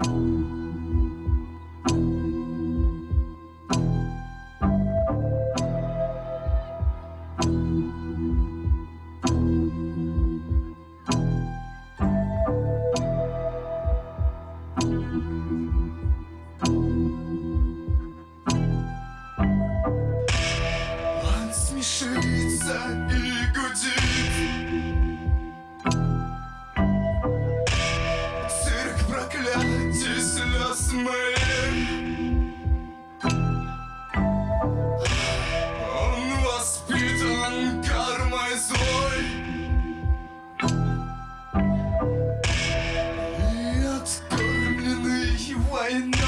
Он смешивается и вместе слез моих Он воспитан кармой злой. И откормлены войной.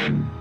Nation.